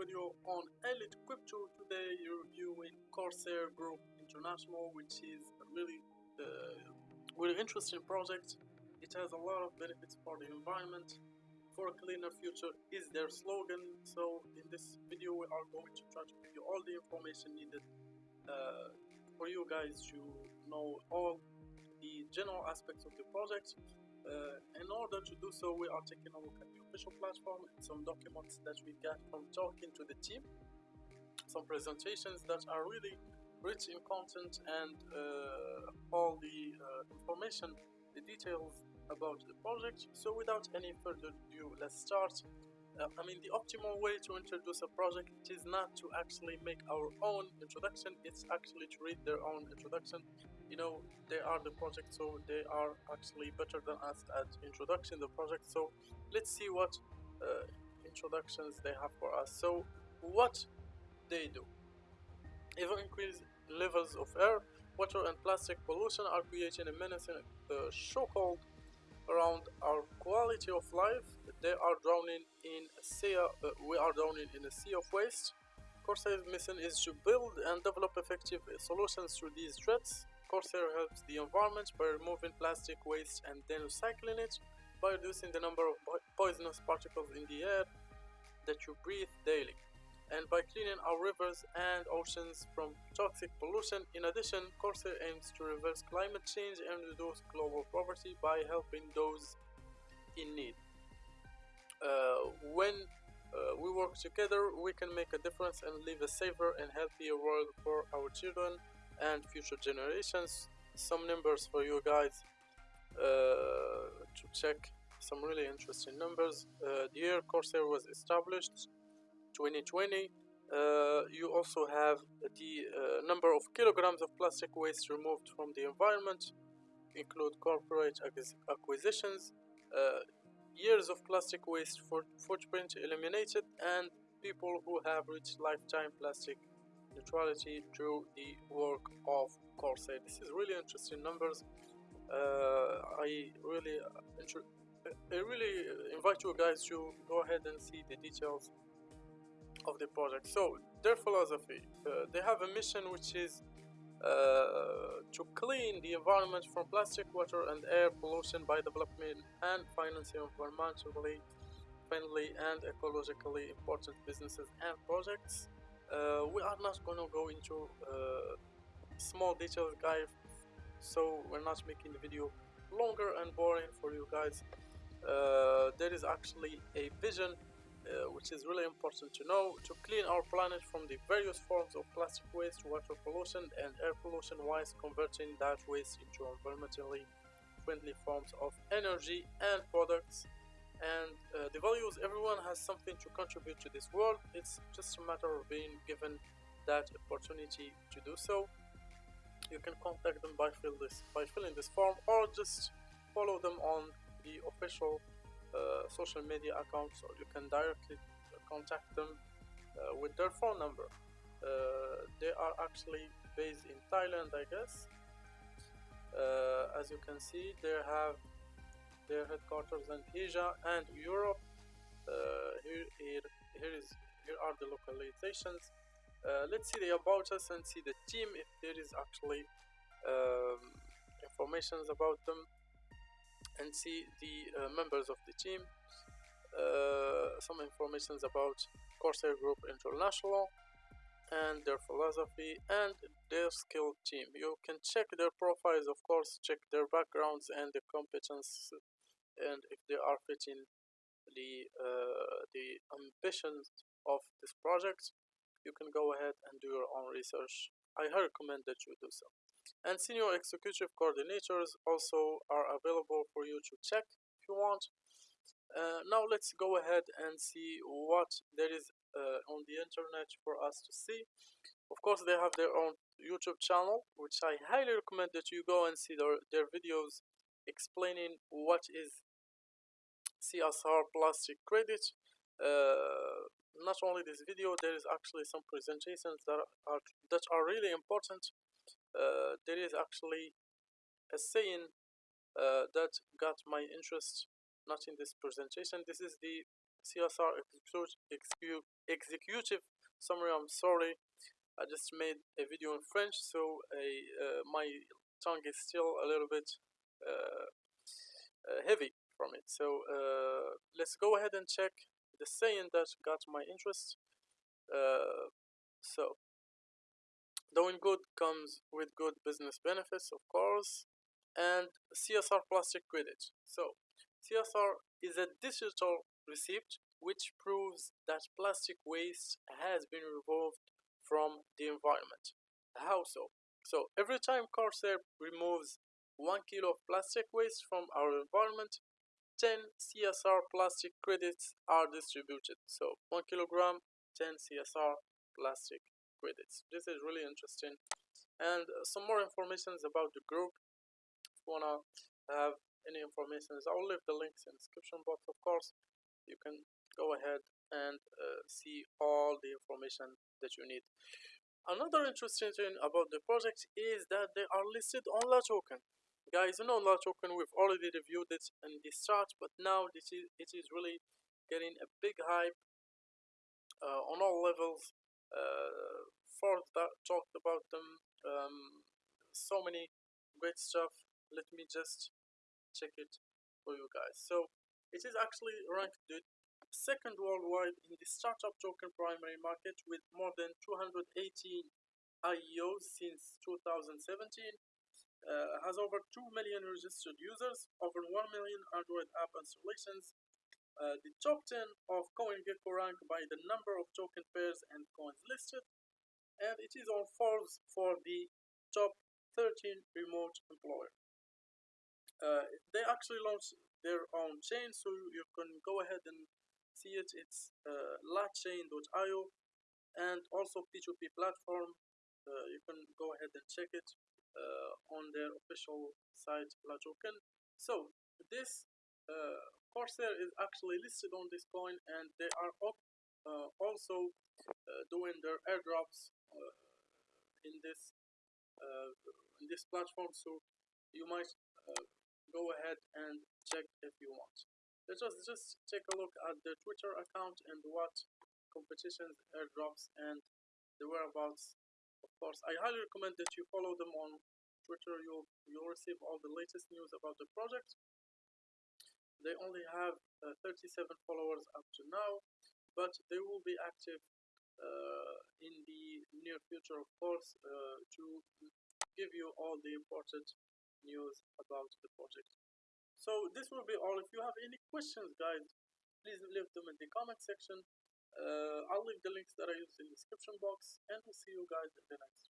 video on Elite Crypto. Today you're reviewing Corsair Group International, which is a really, uh, really interesting project. It has a lot of benefits for the environment. For a cleaner future is their slogan. So in this video we are going to try to give you all the information needed uh, for you guys to know all the general aspects of the project uh, in order to do so, we are taking a look at the official platform and some documents that we got from talking to the team, some presentations that are really rich in content and uh, all the uh, information, the details about the project. So without any further ado, let's start. Uh, I mean, the optimal way to introduce a project is not to actually make our own introduction, it's actually to read their own introduction you know they are the project so they are actually better than us at introducing the project. So let's see what uh, introductions they have for us. So what they do. Even increased levels of air water and plastic pollution are creating a menacing uh, chokehold around our quality of life. They are drowning in a sea uh, we are drowning in a sea of waste. Corsair's mission is to build and develop effective solutions to these threats Corsair helps the environment by removing plastic waste and then recycling it, by reducing the number of poisonous particles in the air that you breathe daily, and by cleaning our rivers and oceans from toxic pollution. In addition, Corsair aims to reverse climate change and reduce global poverty by helping those in need. Uh, when uh, we work together, we can make a difference and leave a safer and healthier world for our children and future generations some numbers for you guys uh, to check some really interesting numbers. Uh, the year Corsair was established 2020 uh, you also have the uh, number of kilograms of plastic waste removed from the environment include corporate acquisitions uh, years of plastic waste for footprint eliminated and people who have reached lifetime plastic neutrality through the work of Corsair. This is really interesting numbers. Uh, I really, uh, I really invite you guys to go ahead and see the details of the project. So their philosophy, uh, they have a mission which is uh, to clean the environment from plastic, water, and air pollution by developing and financing environmentally friendly and ecologically important businesses and projects uh, we are not gonna go into uh, small details guys. So we're not making the video longer and boring for you guys. Uh, there is actually a vision uh, which is really important to know to clean our planet from the various forms of plastic waste water pollution and air pollution whilst converting that waste into environmentally friendly forms of energy and products and uh, the values everyone has something to contribute to this world. It's just a matter of being given that opportunity to do so. You can contact them by fill this by filling this form or just follow them on the official uh, social media accounts or you can directly contact them uh, with their phone number. Uh, they are actually based in Thailand I guess. Uh, as you can see they have their headquarters in Asia and Europe. Uh, here, here, here is here are the localizations. Uh, let's see the about us and see the team if there is actually um, informations about them and see the uh, members of the team. Uh, some informations about Corsair Group International and their philosophy and their skill team. You can check their profiles, of course, check their backgrounds and the competence and if they are fitting the uh, the ambitions of this project you can go ahead and do your own research. I recommend that you do so. And senior executive coordinators also are available for you to check if you want. Uh, now let's go ahead and see what there is uh, on the internet for us to see. Of course they have their own YouTube channel which I highly recommend that you go and see their, their videos explaining what is CSR plastic credit. Uh, not only this video, there is actually some presentations that are that are really important. Uh, there is actually a saying uh, that got my interest. Not in this presentation. This is the CSR executive, executive summary. I'm sorry, I just made a video in French, so uh, my tongue is still a little bit uh, uh, heavy from it. So uh, let's go ahead and check the saying that got my interest. Uh, so doing good comes with good business benefits, of course, and CSR plastic credit. So CSR is a digital receipt which proves that plastic waste has been removed from the environment. How so? So every time Corsair removes 1 kilo of plastic waste from our environment, 10 CSR plastic credits are distributed. So 1 kilogram, 10 CSR plastic credits. This is really interesting. And uh, some more information about the group. If you wanna have any information, I'll leave the links in the description box, of course. You can go ahead and uh, see all the information that you need. Another interesting thing about the project is that they are listed on LATOKEN guys you know LATOKEN we've already reviewed it in this chart but now this is it is really getting a big hype uh, on all levels uh, Ford talked about them um, so many great stuff. Let me just check it for you guys. So it is actually ranked the second worldwide in the startup token primary market with more than 218 IEOs since 2017 uh, has over 2 million registered users, over 1 million Android app installations. Uh, the top 10 of CoinGecko rank by the number of token pairs and coins listed, and it is on Forbes for the top 13 remote employer. Uh, they actually launched their own chain, so you can go ahead and see it. It's uh, lachain.io and also P2P platform. Uh, you can go ahead and check it Uh, on their official site LATOKEN. So this uh, Corsair is actually listed on this coin and they are uh, also uh, doing their airdrops uh, in this in this platform so you might go ahead and check if you want. Let's just, just take a look at the Twitter account and what competitions, airdrops, and the whereabouts of course, I highly recommend that you follow them on Twitter. You'll you'll receive all the latest news about the project. They only have uh, 37 followers up to now, but they will be active uh, in the near future, of course, uh, to give you all the important news about the project. So this will be all. If you have any questions, guys, please leave them in the comment section. Uh, I'll leave the links that I use in the description box and we'll see you guys in the next.